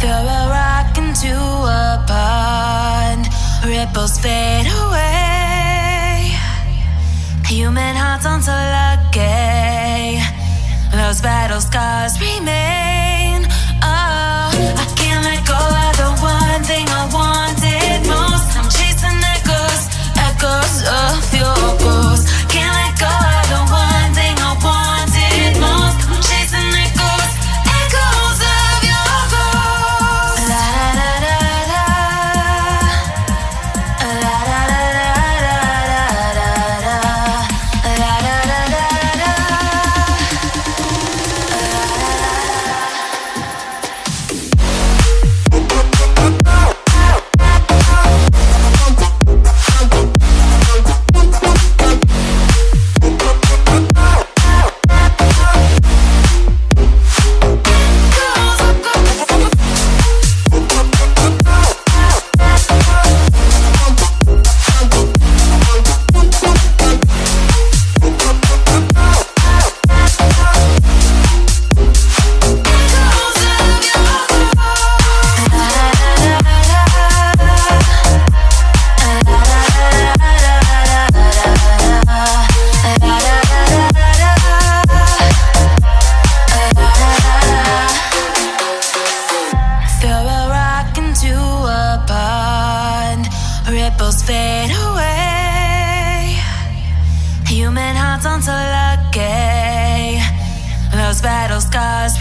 Throw a rock into a pond, ripples fade away. Human hearts so lucky. Those battle scars remain. Into a pond, ripples fade away. Human hearts lucky. Those battle scars